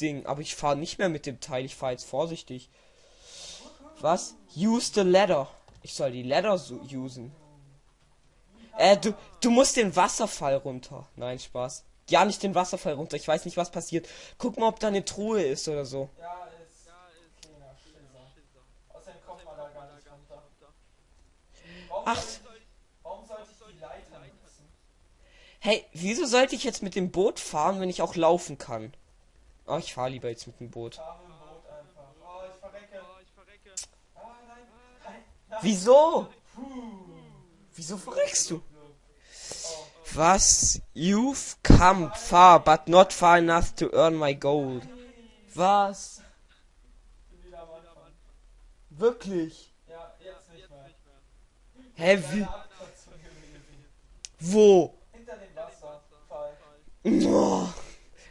Ding. Aber ich fahre nicht mehr mit dem Teil. Ich fahre jetzt vorsichtig. Was? Use the ladder. Ich soll die Ladder so usen. Äh, du, du musst den Wasserfall runter. Nein, Spaß. Ja, nicht den Wasserfall runter. Ich weiß nicht, was passiert. Guck mal, ob da eine Truhe ist oder so. Ja, ist kleiner Schisser. Außerdem kommt man da gar nicht runter. Warum Ach. soll ich, warum sollte ich die Leiter nutzen? Hey, wieso sollte ich jetzt mit dem Boot fahren, wenn ich auch laufen kann? Oh, ich fahre lieber jetzt mit dem Boot. Wieso? Wieso verreckst du? Was? You've come far, but not far enough to earn my gold. Was? Wirklich? Ja, jetzt nicht mehr. Hä, wie? Wo? Hinter dem Wasserfall. Oh.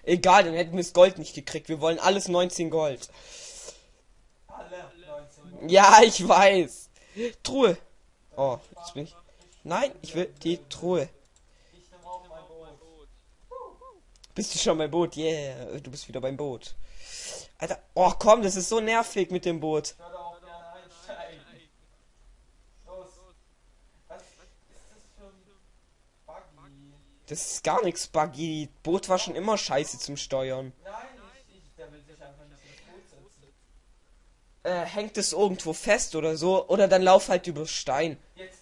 Egal, dann hätten wir das Gold nicht gekriegt. Wir wollen alles 19 Gold. Alle 19. Ja, ich weiß. Truhe. Oh, jetzt bin ich. Nein, ich will die Truhe. Ich nehme auch mein Boot. Bist du schon beim Boot? Yeah, du bist wieder beim Boot. Alter, oh komm, das ist so nervig mit dem Boot. Ich würde auch gerne einsteigen. Los. Was ist das für ein Buggy? Das ist gar nichts buggy. Boot war schon immer scheiße zum Steuern. Nein, ich, ich, der will sich einfach nicht. Äh, hängt es irgendwo fest oder so? Oder dann lauf halt über Stein. Jetzt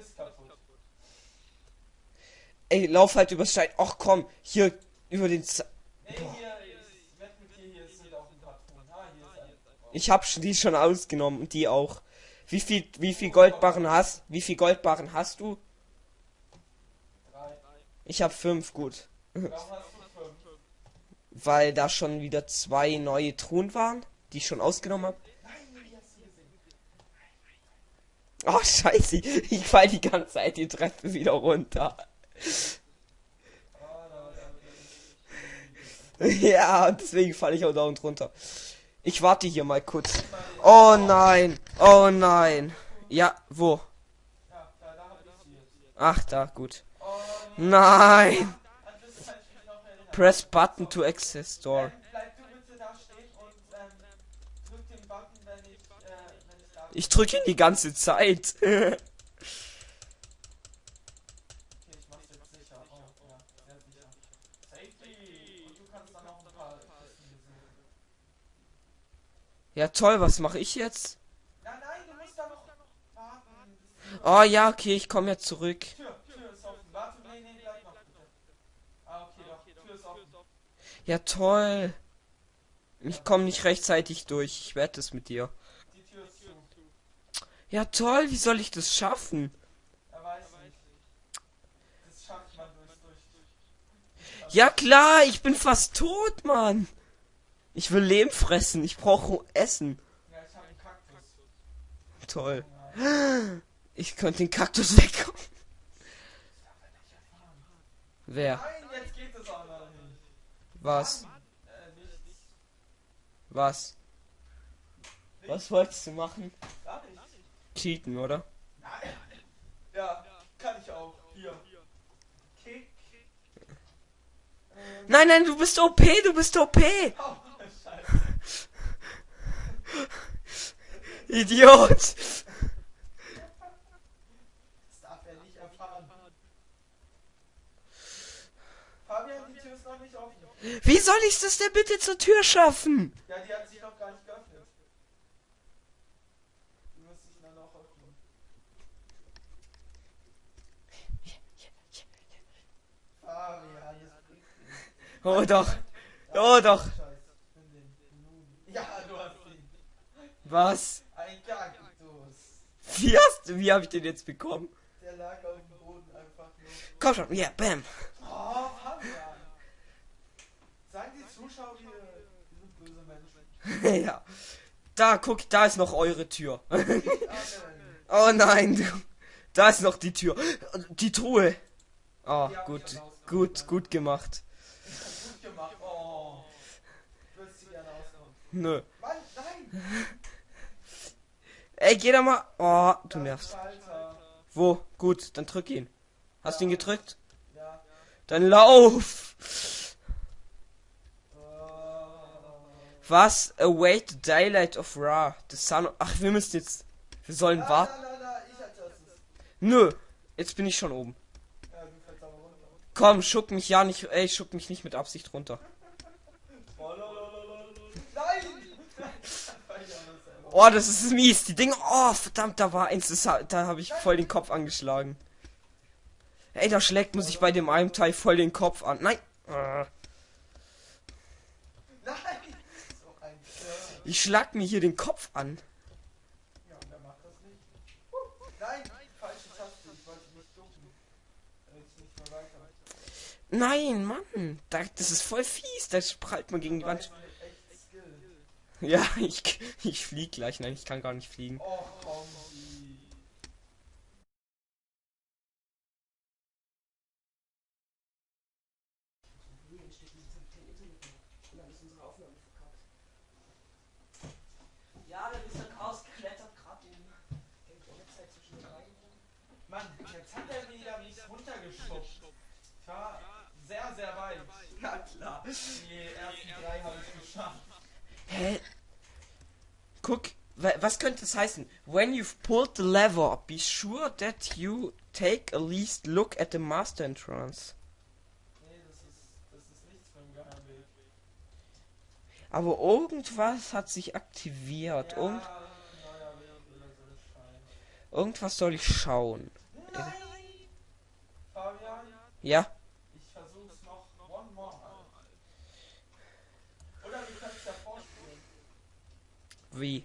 ist kaputt. Ey, lauf halt über Stein. Ach komm, hier über den. Z Nee, hier hier hier ich hab die schon ausgenommen und die auch. Wie viel, wie viel Goldbarren hast? Wie viel Goldbarren hast du? Ich hab fünf, gut. Fünf? Weil da schon wieder zwei neue Truhen waren, die ich schon ausgenommen hab. Nein, wie hast du gesehen? Oh, scheiße. Ich fall die ganze Zeit die Treppe wieder runter. Ja, deswegen falle ich auch da und runter. Ich warte hier mal kurz. Oh nein. Oh nein. Ja, wo? Ach, da, gut. Nein. Press button to access wenn ich, drücke ihn die ganze Zeit. Ja, ja, toll, was mache ich jetzt? Nein, nein, du musst da noch warten. Oh ja, okay, ich komme jetzt zurück. Tür, Tür ist offen. Warte, nee, nee, bleib noch bitte. Ah, okay, doch, Tür ist offen. Ja, toll. Ich komme nicht rechtzeitig durch. Ich wette es mit dir. Ja, toll, wie soll ich das schaffen? Ja klar, ich bin fast tot, Mann. Ich will Lehm fressen, ich brauche Essen. Toll. Ich könnte den Kaktus weg. Wer? Nein, jetzt geht es auch noch nicht. Was? Was? Was wolltest du machen? Gar nicht. Cheaten, oder? Nein. Ja, kann ich auch. Hier. Kick. Nein, nein, du bist OP, du bist OP. oh. Idiot. Das darf er nicht erfahren. Fabian, die Tür ist noch nicht offen. Wie soll ich das denn bitte zur Tür schaffen? Ja, die hat sich noch gar nicht geöffnet. Du musst dich dann noch öffnen. Fabian, jetzt bringst du ihn. Oh doch. Oh doch. Ja, du hast ihn. Was? Ein Kaktus. Wie hast du, wie habe ich den jetzt bekommen? Der lag auf dem Boden einfach nur. Komm schon, ja, bam. Oh, Fabian. Die wir, sind böse Menschen. ja. Da, guck, da ist noch eure Tür. Oh nein, du. Da ist noch die Tür. Die Truhe. Oh, Die hab ich gut, gut, gut gemacht. Gut gemacht. Oh. Würde sie gerne. Nö. Mann, nein. Ey, geh da mal. Oh, du nervst. Wo? Gut, dann drück ihn. Hast du ihn gedrückt? Ja. Dann lauf. Was? Await the daylight of Ra. The sun. Ach, wir müssen jetzt. Wir sollen warten. na, na, na. Nö. Jetzt bin ich schon oben. Ja. Komm, schuck mich ja nicht. Ey, schuck mich nicht mit Absicht runter. Oh, das ist mies. Die Dinge. Oh, verdammt, da war eins. Das, da habe ich voll den Kopf angeschlagen. Ey, da schlägt man sich bei dem einen Teil voll den Kopf an. Nein! So ein Scherz. Ich schlag mir hier den Kopf an. Ja, und wer macht das nicht? Nein! Falsche Taste, ich wollte nicht ducken. Jetzt nicht mehr weiter. Nein, Mann. Da, das ist voll fies. Da prallt man gegen die Wand. Ja, ich, ich flieg gleich. Nein, ich kann gar nicht fliegen. Och, komm, die. Ja, der Mr. Chaos klettert gerade in den zwischen rein. Mann, jetzt hat er wieder mich runtergeschubst. Ich war sehr, sehr weit. Na klar. Die ersten drei habe ich geschafft. Hä? Guck, wa- was könnte das heißen? When you've pulled the lever, be sure that you take a least look at the master entrance. Nee, das ist, das ist nichts ein Geheimweg. Aber irgendwas hat sich aktiviert. Ja, Irgend, irgendwas soll ich schauen. Nein! Fabian, Ja? ich versuch's noch one more mal. Oder wir können es ja vorspielen. Wie?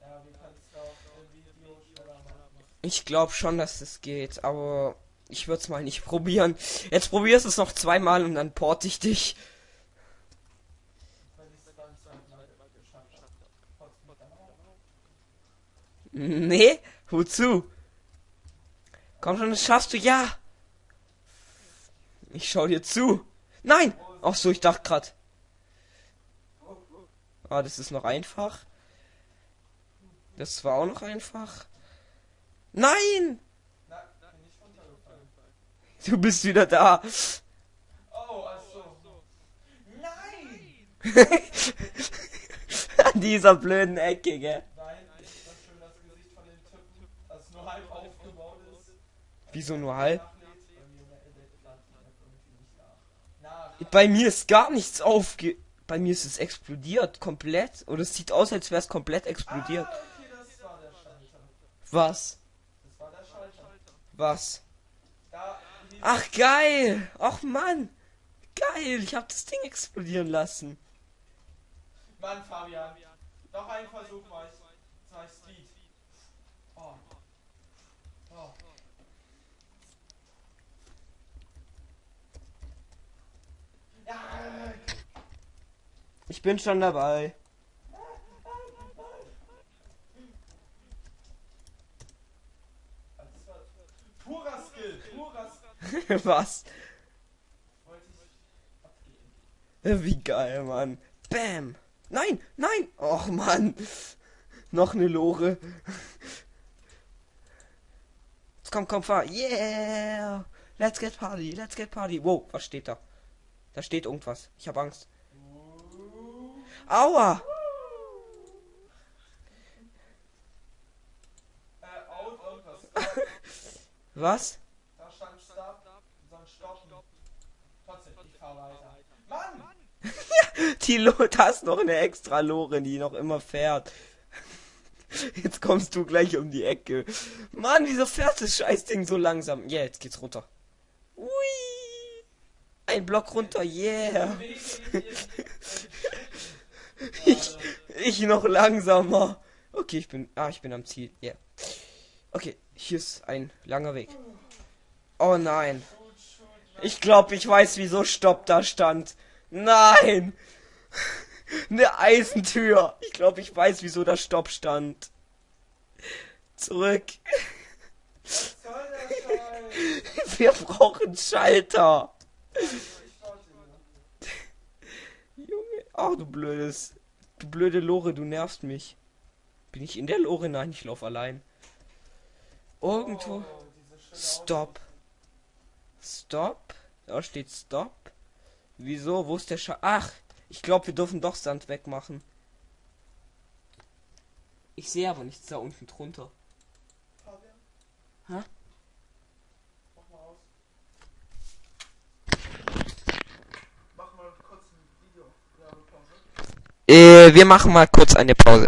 Ja, wir können es auch im Video schneller machen. Ich glaube schon, dass das geht, aber ich würde es mal nicht probieren. Jetzt probierst du es noch zweimal und dann port ich dich. Wenn ich Komm schon, das schaffst du, ja! Ich schau dir zu. Nein! Ach so, ich dachte grad. Ah, das ist noch einfach. Das war auch noch einfach. Nein! Du bist wieder da. Oh, achso. Nein! An dieser blöden Ecke, gell? Nein, ist das schön das Gesicht von dem Typen, das nur halb aufgebaut ist. Wieso nur halb? Bei mir ist gar nichts aufge... Bei mir ist es explodiert, komplett. Oder es sieht aus, als wäre es komplett explodiert. Ah, okay. Was? Was? Ach, geil! Ach, Mann! Geil! Ich hab das Ding explodieren lassen. Mann, Fabian. Noch ein Versuch, Speed. Oh. Oh. Ich bin schon dabei. Was? Wie geil, Mann. Bam! Nein! Nein! Och, Mann! Noch eine Lore. Komm, komm, fahr. Yeah! Let's get party, let's get party. Wow, was steht da? Da steht irgendwas. Ich hab Angst. Aua! Äh. Was? Da stand Stop. Sonst stoppen. Trotzdem, ich fahr weiter. Mann! Die Lo da ist noch eine extra Lore, die noch immer fährt. Jetzt kommst du gleich um die Ecke. Mann, wieso fährt das Scheißding so langsam? Ja, jetzt geht's runter. Ui! Ein Block runter, yeah! Ich, ich noch langsamer. Okay, ich bin. Ah, ich bin am Ziel. Ja. Yeah. Okay, hier ist ein langer Weg. Oh nein. Ich glaube, ich weiß, wieso Stopp da stand. Nein! Eine Eisentür. Ich glaube, ich weiß, wieso da Stopp stand. Zurück. Wir brauchen Schalter. Oh, du blödes. Du blöde Lore, du nervst mich. Bin ich in der Lore? Nein, ich laufe allein. Irgendwo. Oh, Stop. Stop. Da steht Stop. Wieso? Wo ist der Scha Ach, ich glaube, wir dürfen doch Sand wegmachen. Ich sehe aber nichts da unten drunter. Fabian? Hä? Wir machen mal kurz eine Pause.